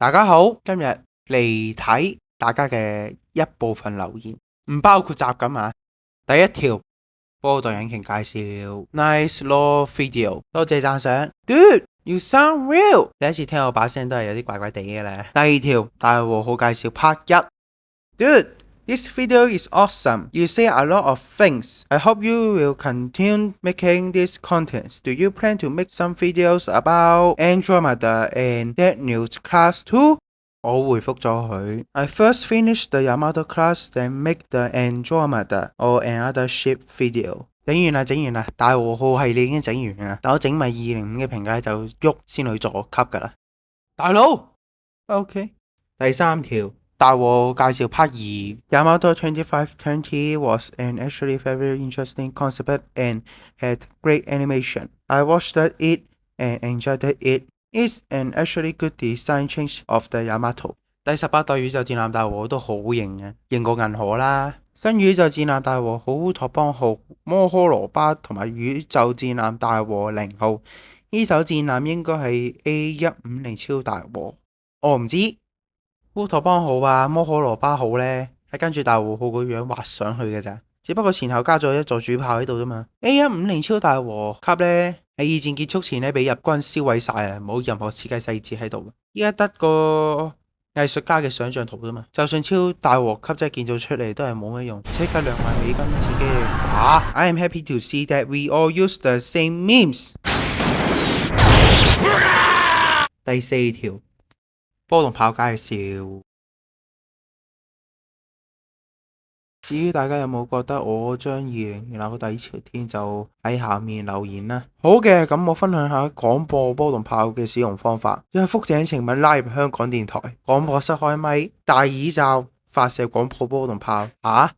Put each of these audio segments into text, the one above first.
大家好，今日嚟睇大家嘅一部分留言，唔包括集咁啊。第一条，波代引擎介绍，nice Law v i d e o 多谢赞赏，good，you sound real，第一次听我把声都系有啲怪怪地嘅咧。第二条，大和好介绍 part 一，good。This video is awesome. You say a lot of things. I hope you will continue making this content. Do you plan to make some videos about Andromeda and Dead News Class 2? I first finish the Yamato class, then make the Andromeda or another ship video. 第三條。大和介绍 p a r Twenty Five Twenty was an actually very interesting concept and had great animation. I watched it and enjoyed it. It's an actually good design change of the Yamato. 第十八代宇宙战舰大和都好型啊，型过银河啦。新宇宙战舰大和好托邦号、摩诃罗巴同埋宇宙战舰大和零号。呢艘战舰应该系 A 一五零超大和。我唔知。乌托邦好啊，摩可罗巴好咧，系跟住大和号个样画上去嘅咋，只不过前后加咗一座主炮喺度啫嘛。A 一五零超大和级咧，喺二战结束前咧俾日军销毁晒啊，冇任何设计细节喺度，依家得个艺术家嘅想象图啫嘛。就算超大和级真系建造出嚟，都系冇乜用。即刻两万美金，自己打。I am happy to see that we all use the same memes。第四条。波动炮介绍。至于大家有冇觉得我张二零后个底朝天，就喺下面留言啦。好嘅，咁我分享下广播波动炮嘅使用方法。因为覆井晴文拉入香港电台广播室开咪，戴耳罩发射广播波动炮啊！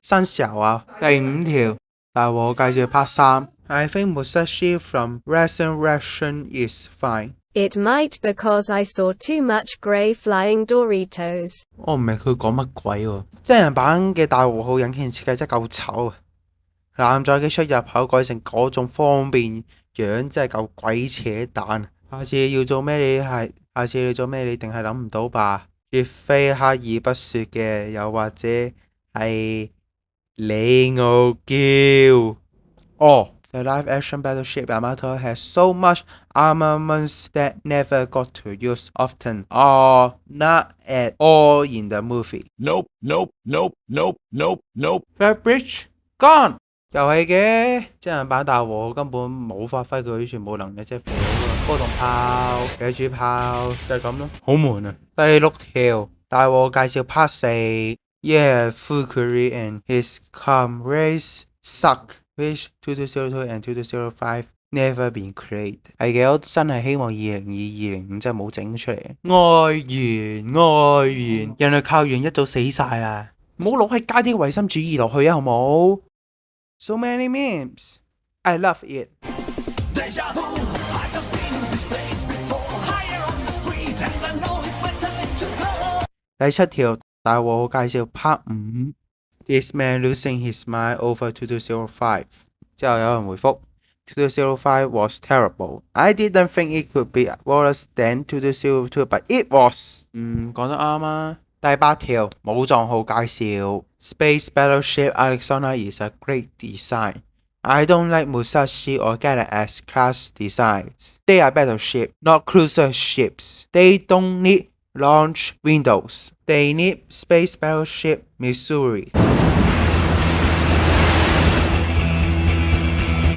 新时候啊，第五条，大和继续拍三。I think Musashi from recent reaction is fine. It might because I saw too much grey flying Doritos。我唔明佢讲乜鬼喎、真人版嘅大和号引擎设计真够丑啊！男仔嘅出入口改成嗰种方便样，真系够鬼扯蛋。下次要做咩你系？下次你做咩你定系谂唔到吧？岳非刻意不说嘅，又或者系李傲娇？哦、The live-action battleship Yamato has so much armaments that never got to use often or not at all in the movie. Nope, nope, nope, nope, nope, nope. bridge gone. 又係嘅，真人版大和根本冇發揮佢全部能力，即係波動炮、野主炮，就係咁咯，好悶啊！第六條大和介紹 Part 四，Yeah，Fukuri and his comrades suck。which 2202 and 2205 never been created。係嘅，我真係希望二零二二零五真係冇整出嚟。外延，外延，人類靠完一早死晒啦，唔好攞喺加啲唯心主義落去啊，好冇？So many memes, I love it。第七條大鑊介紹 Part 五。This man losing his mind over 2205. 之後有人回覆2205 was terrible. I didn't think it could be worse than 2202, but it was. Space Battleship Alexander is a great design. I don't like Musashi or Galax as class designs. They are battleships, not cruiser ships. They don't need launch windows. They need Space Battleship Missouri.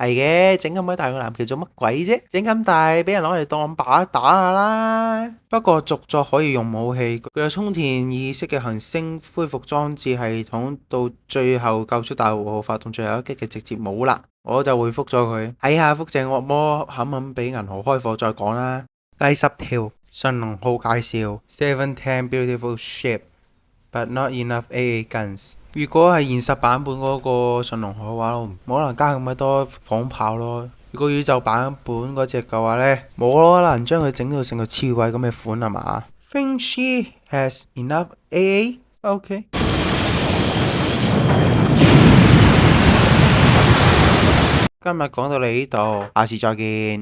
系嘅，整咁鬼大个蓝桥做乜鬼啫？整咁大，俾人攞嚟当靶打下啦。不过续作可以用武器，佢有充填意识嘅行星恢复装置系统，到最后救出大和号，发动最后一击嘅直接冇啦，我就回复咗佢。睇下福正恶魔肯唔肯俾银河开火再讲啦。第十条，神龙号介绍 Seven Ten e beautiful ship，but not enough AA guns。如果係現實版本嗰個信龍海嘅話，冇可能加咁多仿炮咯。如果宇宙版本嗰只嘅話咧，冇可能將佢整到成個刺猬咁嘅款係嘛？Think she has enough AA？OK。今日講到你呢度，下次再見。